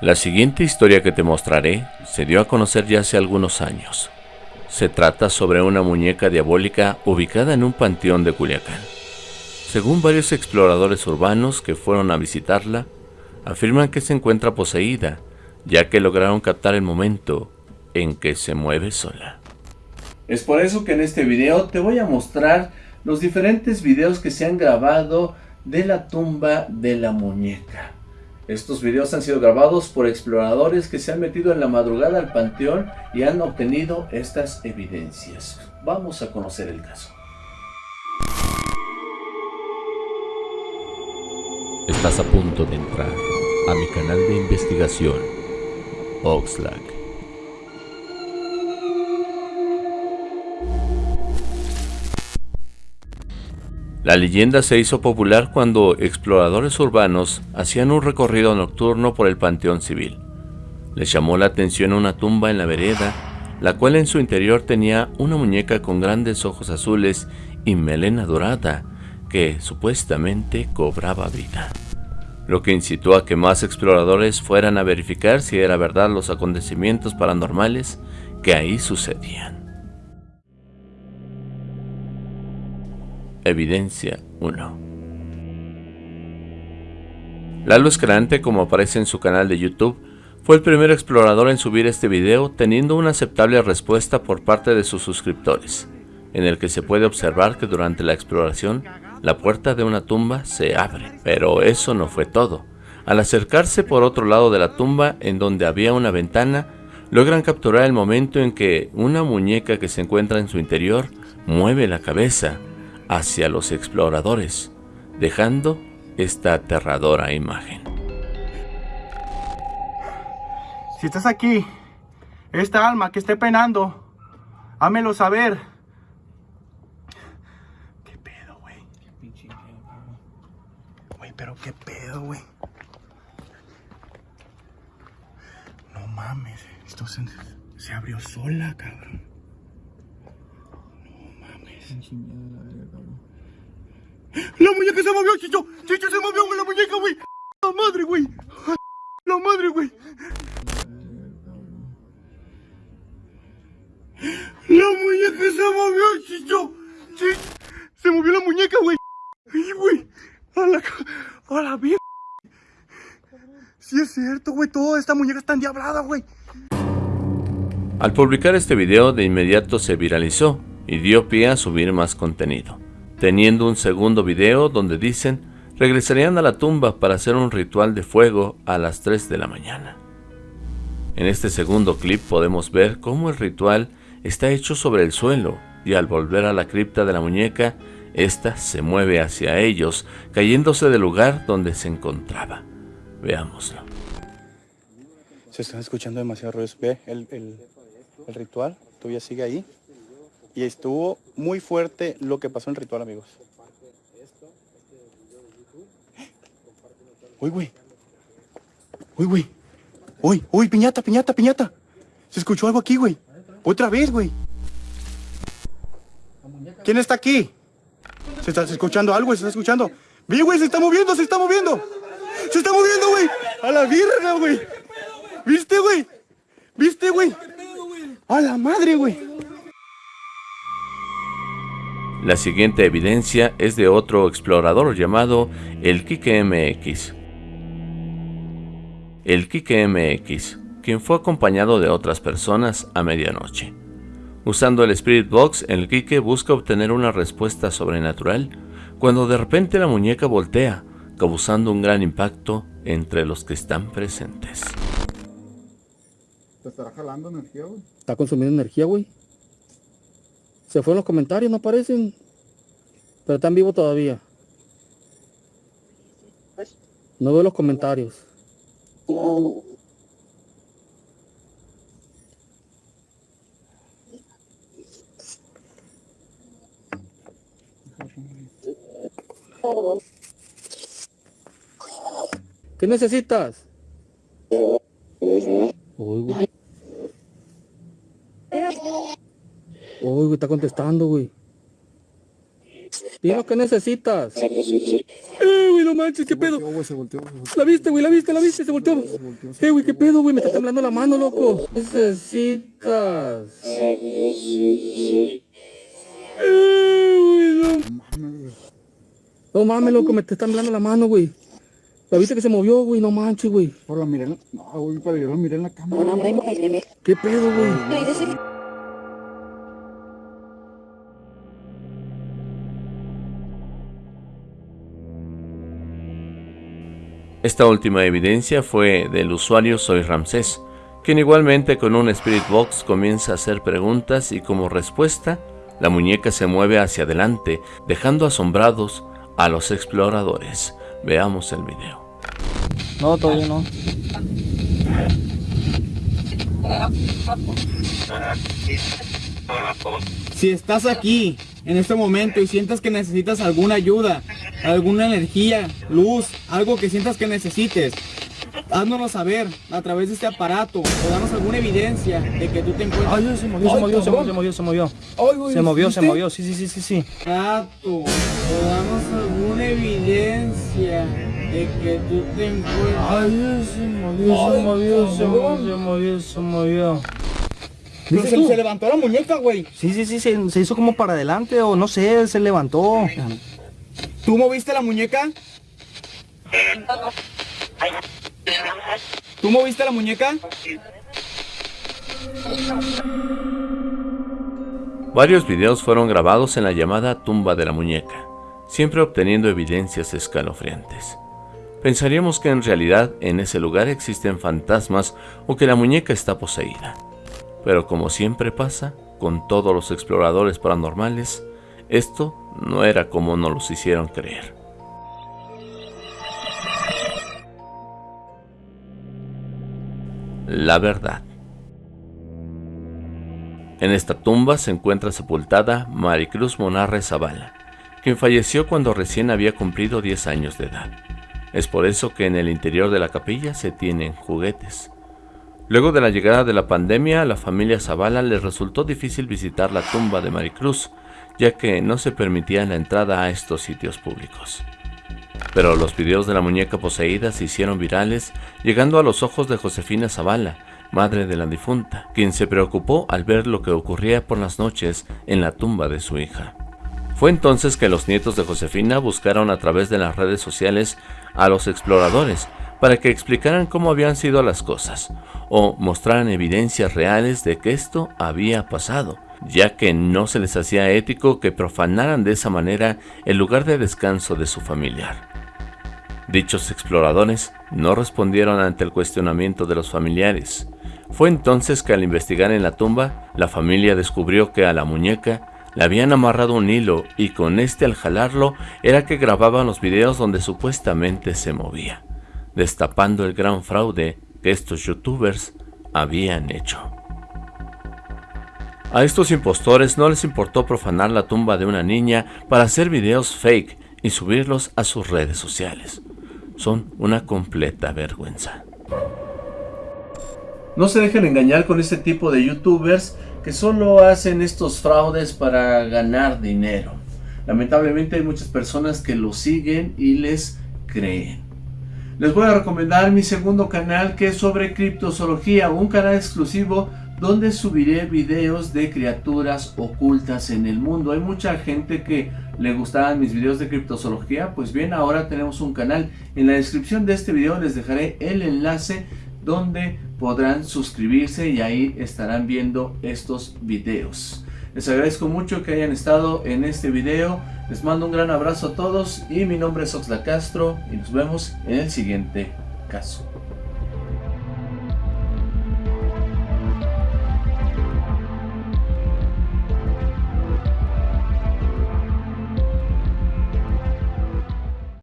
La siguiente historia que te mostraré se dio a conocer ya hace algunos años. Se trata sobre una muñeca diabólica ubicada en un panteón de Culiacán. Según varios exploradores urbanos que fueron a visitarla, afirman que se encuentra poseída, ya que lograron captar el momento en que se mueve sola. Es por eso que en este video te voy a mostrar los diferentes videos que se han grabado de la tumba de la muñeca. Estos videos han sido grabados por exploradores que se han metido en la madrugada al panteón y han obtenido estas evidencias. Vamos a conocer el caso. Estás a punto de entrar a mi canal de investigación, Oxlack. La leyenda se hizo popular cuando exploradores urbanos hacían un recorrido nocturno por el Panteón Civil. Les llamó la atención una tumba en la vereda, la cual en su interior tenía una muñeca con grandes ojos azules y melena dorada, que supuestamente cobraba vida. Lo que incitó a que más exploradores fueran a verificar si era verdad los acontecimientos paranormales que ahí sucedían. Evidencia 1 Lalo Escalante, como aparece en su canal de YouTube, fue el primer explorador en subir este video teniendo una aceptable respuesta por parte de sus suscriptores, en el que se puede observar que durante la exploración la puerta de una tumba se abre. Pero eso no fue todo. Al acercarse por otro lado de la tumba, en donde había una ventana, logran capturar el momento en que una muñeca que se encuentra en su interior mueve la cabeza hacia los exploradores, dejando esta aterradora imagen. Si estás aquí, esta alma que esté penando, hámelo saber. ¿Qué pedo, güey? Güey, pero qué pedo, güey. No mames, esto se, se abrió sola, cabrón. La muñeca se movió, Chicho. Chicho se movió, güey, la muñeca, güey. La madre, güey. La madre, güey. La muñeca se movió, Chicho. Sí. Se movió la muñeca, güey. Ay, güey. A la, a la vida. Sí es cierto, güey. Toda esta muñeca está endiablada, güey. Al publicar este video, de inmediato se viralizó y dio pie a subir más contenido, teniendo un segundo video donde dicen regresarían a la tumba para hacer un ritual de fuego a las 3 de la mañana. En este segundo clip podemos ver cómo el ritual está hecho sobre el suelo y al volver a la cripta de la muñeca, ésta se mueve hacia ellos, cayéndose del lugar donde se encontraba. Veámoslo. Se están escuchando demasiado ruidos. Ve el, el, el ritual, todavía sigue ahí. Y estuvo muy fuerte lo que pasó en el ritual, amigos. Uy, güey. Uy, güey. Uy, uy, piñata, piñata, piñata. Se escuchó algo aquí, güey. Otra vez, güey. ¿Quién está aquí? Se está escuchando algo, se está escuchando. Vi, güey, se está moviendo, se está moviendo. Se está moviendo, güey. A la virga, güey. ¿Viste, güey? ¿Viste, güey? A la madre, güey. La siguiente evidencia es de otro explorador llamado el Kike MX. El Kike MX, quien fue acompañado de otras personas a medianoche. Usando el Spirit Box, el Kike busca obtener una respuesta sobrenatural cuando de repente la muñeca voltea, causando un gran impacto entre los que están presentes. ¿Te estará jalando energía, güey? Está consumiendo energía, güey. Se fue en los comentarios, no aparecen. Pero están vivos todavía. No veo los comentarios. ¿Qué necesitas? Uy, güey. Uy, güey, está contestando, güey. Dime qué necesitas. Eh, güey, no manches, qué pedo. La viste, güey, la viste, la viste, se volteó. volteó, Eh, güey, qué pedo, güey, me está temblando la mano, loco. Necesitas. Eh, güey, no. Mames, güey. No mames, loco, me está temblando la mano, güey. La viste que se movió, güey, no manches, güey. Por la miré, no, güey, yo la miré en la cámara. ¿Qué pedo, güey? Esta última evidencia fue del usuario Soy Ramsés, quien igualmente con un Spirit Box comienza a hacer preguntas y como respuesta, la muñeca se mueve hacia adelante, dejando asombrados a los exploradores. Veamos el video. No, todavía no. Si estás aquí en este momento y sientas que necesitas alguna ayuda, alguna energía, luz, algo que sientas que necesites, háznoslo saber a través de este aparato o danos alguna evidencia de que tú te encuentras. Ay, se movió, se movió, se movió, se movió, se movió. Se movió, se movió, sí, sí, sí, sí, sí. Exacto. O danos alguna evidencia de que tú te encuentras. Ay, se movió, se movió, se movió, se movió, se movió. Pero se levantó la muñeca, güey. Sí, sí, sí, se, se hizo como para adelante o no sé, se levantó. ¿Tú moviste la muñeca? ¿Tú moviste la muñeca? Varios videos fueron grabados en la llamada tumba de la muñeca, siempre obteniendo evidencias escalofriantes. Pensaríamos que en realidad en ese lugar existen fantasmas o que la muñeca está poseída. Pero como siempre pasa con todos los exploradores paranormales, esto no era como nos los hicieron creer. La verdad. En esta tumba se encuentra sepultada Maricruz Monarre Zavala, quien falleció cuando recién había cumplido 10 años de edad. Es por eso que en el interior de la capilla se tienen juguetes. Luego de la llegada de la pandemia, a la familia Zavala le resultó difícil visitar la tumba de Maricruz, ya que no se permitía la entrada a estos sitios públicos. Pero los videos de la muñeca poseída se hicieron virales, llegando a los ojos de Josefina Zavala, madre de la difunta, quien se preocupó al ver lo que ocurría por las noches en la tumba de su hija. Fue entonces que los nietos de Josefina buscaron a través de las redes sociales a los exploradores para que explicaran cómo habían sido las cosas o mostraran evidencias reales de que esto había pasado, ya que no se les hacía ético que profanaran de esa manera el lugar de descanso de su familiar. Dichos exploradores no respondieron ante el cuestionamiento de los familiares. Fue entonces que al investigar en la tumba, la familia descubrió que a la muñeca le habían amarrado un hilo y con este al jalarlo era que grababan los videos donde supuestamente se movía, destapando el gran fraude que estos youtubers habían hecho. A estos impostores no les importó profanar la tumba de una niña para hacer videos fake y subirlos a sus redes sociales. Son una completa vergüenza. No se dejen engañar con este tipo de youtubers que solo hacen estos fraudes para ganar dinero. Lamentablemente hay muchas personas que lo siguen y les creen. Les voy a recomendar mi segundo canal que es sobre criptozoología, un canal exclusivo donde subiré videos de criaturas ocultas en el mundo. Hay mucha gente que le gustaban mis videos de criptozoología, pues bien, ahora tenemos un canal. En la descripción de este video les dejaré el enlace donde podrán suscribirse y ahí estarán viendo estos videos. Les agradezco mucho que hayan estado en este video. Les mando un gran abrazo a todos y mi nombre es Oxla Castro y nos vemos en el siguiente caso.